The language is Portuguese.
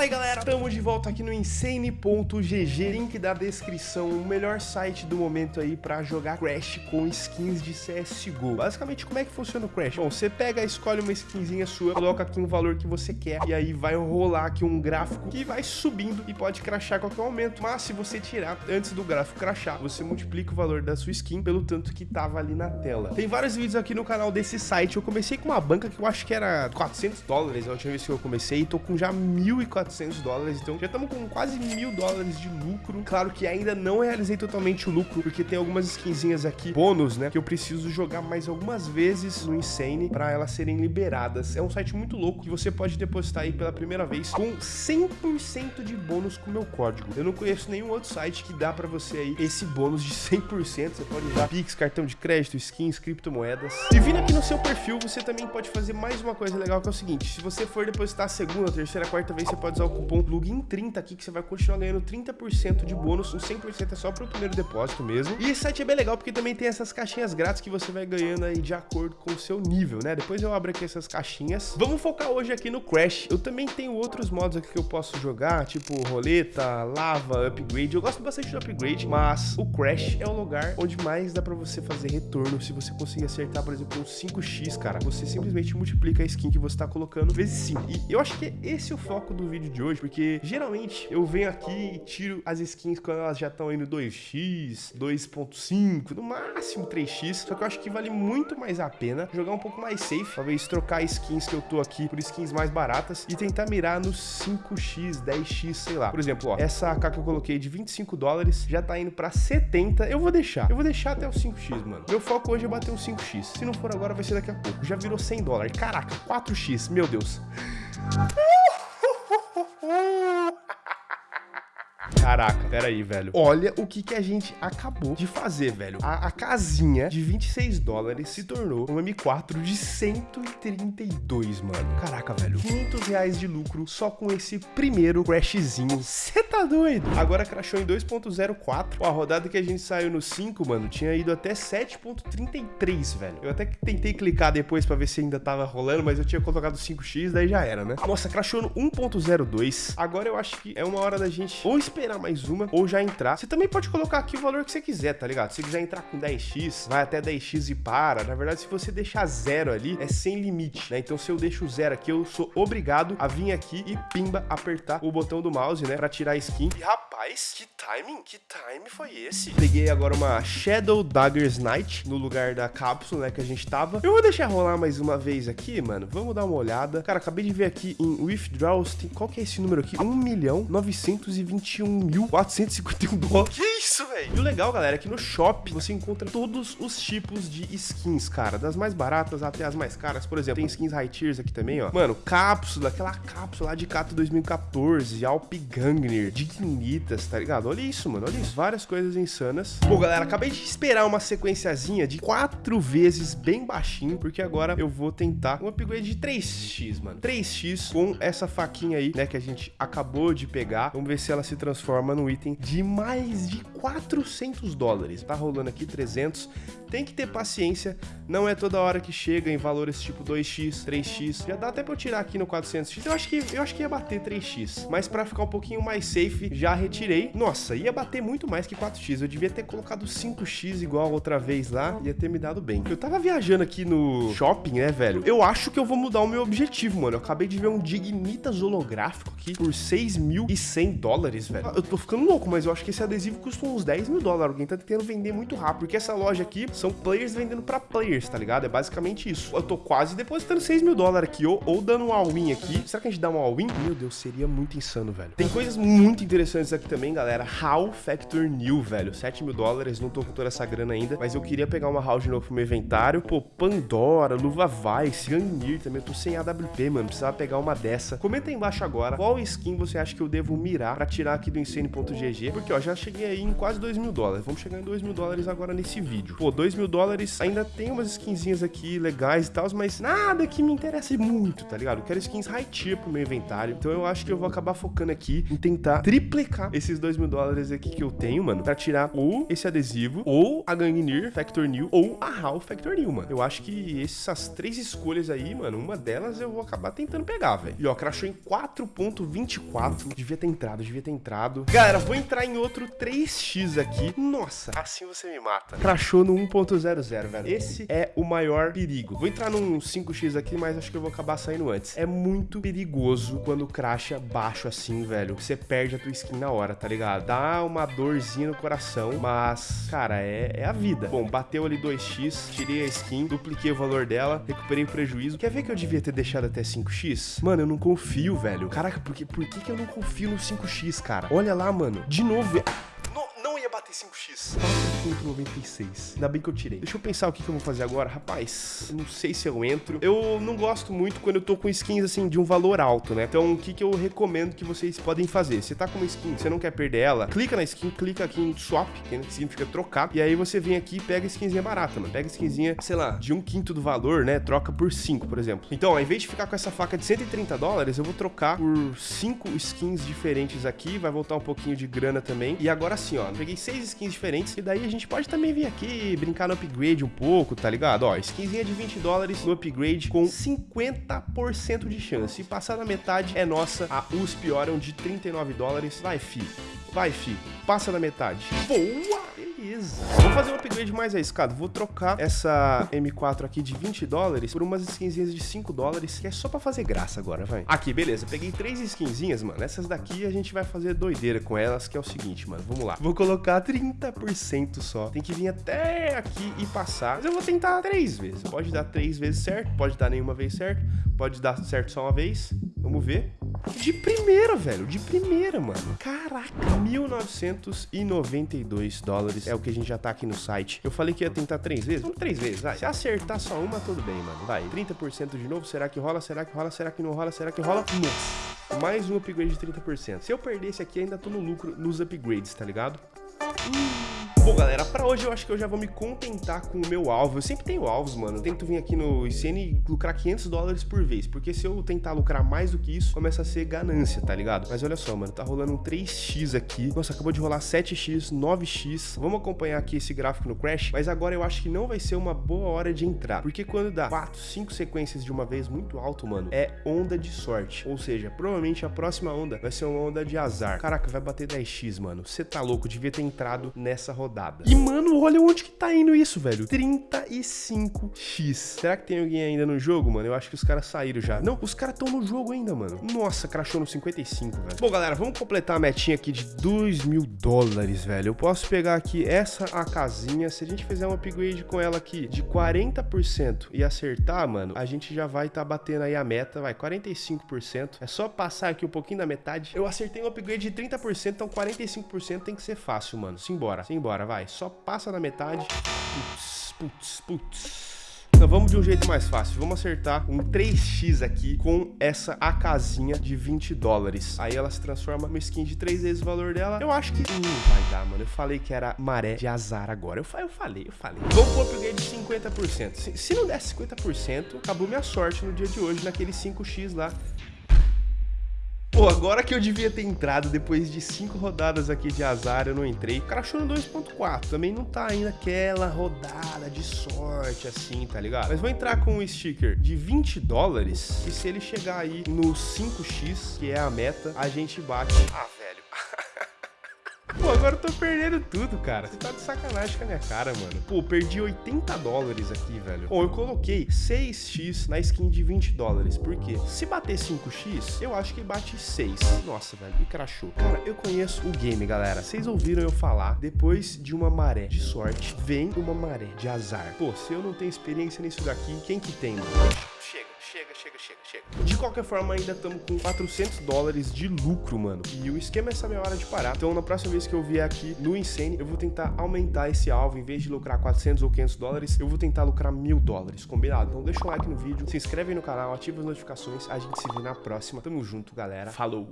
Aí galera, estamos de volta aqui no Insane.gg, link da descrição, o melhor site do momento aí pra jogar Crash com skins de CSGO. Basicamente, como é que funciona o Crash? Bom, você pega, escolhe uma skinzinha sua, coloca aqui um valor que você quer, e aí vai rolar aqui um gráfico que vai subindo e pode crashar a qualquer momento. Mas se você tirar antes do gráfico crashar, você multiplica o valor da sua skin pelo tanto que tava ali na tela. Tem vários vídeos aqui no canal desse site, eu comecei com uma banca que eu acho que era 400 dólares a última vez que eu comecei, e tô com já 1.400 400 então já estamos com quase mil dólares de lucro. Claro que ainda não realizei totalmente o lucro, porque tem algumas skinzinhas aqui, bônus, né, que eu preciso jogar mais algumas vezes no Insane para elas serem liberadas. É um site muito louco que você pode depositar aí pela primeira vez com 100% de bônus com o meu código. Eu não conheço nenhum outro site que dá para você aí esse bônus de 100%. Você pode usar Pix, cartão de crédito, skins, criptomoedas. E vindo aqui no seu perfil, você também pode fazer mais uma coisa legal que é o seguinte, se você for depositar a segunda, terceira, quarta vez, você pode usar o cupom LUGIN30 aqui que você vai continuar ganhando 30% de bônus. O 100% é só pro primeiro depósito mesmo. E esse site é bem legal porque também tem essas caixinhas grátis que você vai ganhando aí de acordo com o seu nível, né? Depois eu abro aqui essas caixinhas. Vamos focar hoje aqui no Crash. Eu também tenho outros modos aqui que eu posso jogar, tipo roleta, lava, upgrade. Eu gosto bastante do upgrade, mas o Crash é o lugar onde mais dá pra você fazer retorno se você conseguir acertar, por exemplo, um 5x, cara. Você simplesmente multiplica a skin que você tá colocando vezes 5. E eu acho que esse é o foco do vídeo de hoje, porque geralmente eu venho aqui e tiro as skins quando elas já estão indo 2x, 2.5, no máximo 3x, só que eu acho que vale muito mais a pena jogar um pouco mais safe, talvez trocar skins que eu tô aqui por skins mais baratas e tentar mirar nos 5x, 10x, sei lá. Por exemplo, ó, essa AK que eu coloquei de 25 dólares já tá indo pra 70, eu vou deixar, eu vou deixar até os 5x, mano. Meu foco hoje é bater uns 5x, se não for agora vai ser daqui a pouco, já virou 100 dólares, caraca, 4x, meu Deus. Caraca, pera aí, velho. Olha o que, que a gente acabou de fazer, velho. A, a casinha de 26 dólares se tornou um M4 de 132, mano. Caraca, velho. 500 reais de lucro só com esse primeiro crashzinho. Você tá doido? Agora crashou em 2.04. A rodada que a gente saiu no 5, mano, tinha ido até 7.33, velho. Eu até tentei clicar depois pra ver se ainda tava rolando, mas eu tinha colocado 5x, daí já era, né? Nossa, crashou no 1.02. Agora eu acho que é uma hora da gente ou esperar esperar mais uma ou já entrar. Você também pode colocar aqui o valor que você quiser, tá ligado? Se quiser entrar com 10x, vai até 10x e para. Na verdade, se você deixar zero ali, é sem limite, né? Então, se eu deixo zero aqui, eu sou obrigado a vir aqui e pimba, apertar o botão do mouse, né? Pra tirar a skin. E, rapaz, que timing, que time foi esse? Peguei agora uma Shadow Daggers Night no lugar da cápsula, né, que a gente tava. Eu vou deixar rolar mais uma vez aqui, mano. Vamos dar uma olhada. Cara, acabei de ver aqui em Withdrawals, tem... qual que é esse número aqui? 1 milhão 921 1.451 dólares. Que isso, velho? E o legal, galera, é que no shop você encontra todos os tipos de skins, cara. Das mais baratas até as mais caras. Por exemplo, tem skins high tiers aqui também, ó. Mano, cápsula, aquela cápsula lá de Cato 2014, Alp Gangner, Dignitas, tá ligado? Olha isso, mano. Olha isso. Várias coisas insanas. Bom, galera, acabei de esperar uma sequenciazinha de quatro vezes bem baixinho, porque agora eu vou tentar um upgrade de 3x, mano. 3x com essa faquinha aí, né, que a gente acabou de pegar. Vamos ver se ela se transforma no item de mais de 400 dólares. Tá rolando aqui 300. Tem que ter paciência, não é toda hora que chega em valores tipo 2x, 3x. Já dá até pra eu tirar aqui no 400x. Eu acho que, eu acho que ia bater 3x, mas pra ficar um pouquinho mais safe, já retirei. Nossa, ia bater muito mais que 4x. Eu devia ter colocado 5x igual outra vez lá, ia ter me dado bem. Eu tava viajando aqui no shopping, né, velho? Eu acho que eu vou mudar o meu objetivo, mano. Eu acabei de ver um Dignitas holográfico aqui por 6.100 dólares, velho. Eu tô ficando louco, mas eu acho que esse adesivo custa uns 10 mil dólares. Alguém tá tentando vender muito rápido, porque essa loja aqui são players vendendo pra players, tá ligado? É basicamente isso. Eu tô quase depositando 6 mil dólares aqui, ou, ou dando um all-in aqui. Será que a gente dá um all-in? Meu Deus, seria muito insano, velho. Tem coisas muito interessantes aqui também, galera. How Factor New, velho. 7 mil dólares, não tô com toda essa grana ainda, mas eu queria pegar uma house de novo pro meu inventário. Pô, Pandora, Luva Vice, Gangnir também. Eu tô sem AWP, mano. Precisava pegar uma dessa. Comenta aí embaixo agora qual skin você acha que eu devo mirar pra tirar aqui do Insane.gg. Porque, ó, já cheguei aí em quase 2 mil dólares. Vamos chegar em 2 mil dólares agora nesse vídeo. Pô, 2 2 mil dólares. Ainda tem umas skinzinhas aqui legais e tal, mas nada que me interesse muito, tá ligado? Eu quero skins high tier pro meu inventário. Então eu acho que eu vou acabar focando aqui em tentar triplicar esses 2 mil dólares aqui que eu tenho, mano, pra tirar ou esse adesivo, ou a Gangnir Factor New, ou a HAL Factor New, mano. Eu acho que essas três escolhas aí, mano, uma delas eu vou acabar tentando pegar, velho. E ó, crashou em 4.24. Devia ter entrado, devia ter entrado. Galera, vou entrar em outro 3x aqui. Nossa, assim você me mata. Crashou no 1.00, velho. Esse é o maior perigo. Vou entrar num 5x aqui, mas acho que eu vou acabar saindo antes. É muito perigoso quando crasha baixo assim, velho. Você perde a tua skin na hora, tá ligado? Dá uma dorzinha no coração, mas, cara, é, é a vida. Bom, bateu ali 2x, tirei a skin, dupliquei o valor dela, recuperei o prejuízo. Quer ver que eu devia ter deixado até 5x? Mano, eu não confio, velho. Caraca, por que, por que, que eu não confio no 5x, cara? Olha lá, mano. De novo, bater 5x. 4.96. Ainda bem que eu tirei. Deixa eu pensar o que, que eu vou fazer agora. Rapaz, não sei se eu entro. Eu não gosto muito quando eu tô com skins, assim, de um valor alto, né? Então, o que, que eu recomendo que vocês podem fazer? Você tá com uma skin, você não quer perder ela, clica na skin, clica aqui em swap, que significa trocar, e aí você vem aqui e pega a skinzinha barata, mano. Pega a skinzinha, sei lá, de um quinto do valor, né? Troca por 5, por exemplo. Então, ao invés de ficar com essa faca de 130 dólares, eu vou trocar por 5 skins diferentes aqui, vai voltar um pouquinho de grana também. E agora sim, ó, peguei seis skins diferentes. E daí a gente pode também vir aqui brincar no upgrade um pouco, tá ligado? Ó, skinzinha de 20 dólares no upgrade com 50% de chance. E passar na metade é nossa. A USP Orion de 39 dólares. Vai, fi. Vai, fi. Passa na metade. Boa! Beleza. Vou fazer um upgrade mais arriscado. Vou trocar essa M4 aqui de 20 dólares por umas skinzinhas de 5 dólares, que é só pra fazer graça agora, vai. Aqui, beleza. Peguei três skinzinhas, mano. Essas daqui a gente vai fazer doideira com elas, que é o seguinte, mano. Vamos lá. Vou colocar 30% só. Tem que vir até aqui e passar. Mas eu vou tentar três vezes. Pode dar três vezes certo, pode dar nenhuma vez certo, pode dar certo só uma vez. Vamos ver. De primeira, velho. De primeira, mano. Caraca. 1.992 dólares é o que a gente já tá aqui no site. Eu falei que ia tentar três vezes. Vamos três vezes, vai. Se acertar só uma, tudo bem, mano. Vai. 30% de novo. Será que rola? Será que rola? Será que não rola? Será que rola? Nossa. Mais um upgrade de 30%. Se eu perder esse aqui, ainda tô no lucro nos upgrades, tá ligado? Hum. Bom, galera, pra hoje eu acho que eu já vou me contentar com o meu alvo. Eu sempre tenho alvos, mano. Eu tento vir aqui no ICN e lucrar 500 dólares por vez. Porque se eu tentar lucrar mais do que isso, começa a ser ganância, tá ligado? Mas olha só, mano. Tá rolando um 3x aqui. Nossa, acabou de rolar 7x, 9x. Vamos acompanhar aqui esse gráfico no Crash. Mas agora eu acho que não vai ser uma boa hora de entrar. Porque quando dá 4, 5 sequências de uma vez muito alto, mano, é onda de sorte. Ou seja, provavelmente a próxima onda vai ser uma onda de azar. Caraca, vai bater 10x, mano. Você tá louco. Devia ter entrado nessa rodada E, mano, olha onde que tá indo isso, velho. 35x. Será que tem alguém ainda no jogo, mano? Eu acho que os caras saíram já. Não, os caras estão no jogo ainda, mano. Nossa, crashou no 55, velho. Bom, galera, vamos completar a metinha aqui de 2 mil dólares, velho. Eu posso pegar aqui essa a casinha. Se a gente fizer um upgrade com ela aqui de 40% e acertar, mano, a gente já vai tá batendo aí a meta, vai, 45%. É só passar aqui um pouquinho da metade. Eu acertei um upgrade de 30%, então 45% tem que ser fácil, mano. Simbora, simbora vai. Só passa na metade. Putz, putz, putz. Então vamos de um jeito mais fácil. Vamos acertar um 3x aqui com essa AKzinha de 20 dólares. Aí ela se transforma numa skin de 3 vezes o valor dela. Eu acho que não vai dar, mano. Eu falei que era maré de azar agora. Eu, eu falei, eu falei. Vamos pro upgrade de 50%. Se, se não der 50%, acabou minha sorte no dia de hoje, naquele 5x lá. Pô, agora que eu devia ter entrado, depois de cinco rodadas aqui de azar, eu não entrei. Crashou no 2.4, também não tá ainda aquela rodada de sorte assim, tá ligado? Mas vou entrar com um sticker de 20 dólares, e se ele chegar aí no 5x, que é a meta, a gente bate... Ah, Pô, agora eu tô perdendo tudo, cara. Você tá de sacanagem com a minha cara, mano. Pô, perdi 80 dólares aqui, velho. Bom, eu coloquei 6x na skin de 20 dólares. Por quê? Se bater 5x, eu acho que bate 6. Nossa, velho, me crachou. Cara, eu conheço o game, galera. Vocês ouviram eu falar, depois de uma maré de sorte, vem uma maré de azar. Pô, se eu não tenho experiência nisso daqui, quem que tem, mano? chega, chega, chega, chega. De qualquer forma, ainda estamos com 400 dólares de lucro, mano. E o esquema é saber a hora de parar. Então, na próxima vez que eu vier aqui no Insane, eu vou tentar aumentar esse alvo. Em vez de lucrar 400 ou 500 dólares, eu vou tentar lucrar mil dólares, combinado? Então, deixa um like no vídeo, se inscreve no canal, ativa as notificações. A gente se vê na próxima. Tamo junto, galera. Falou!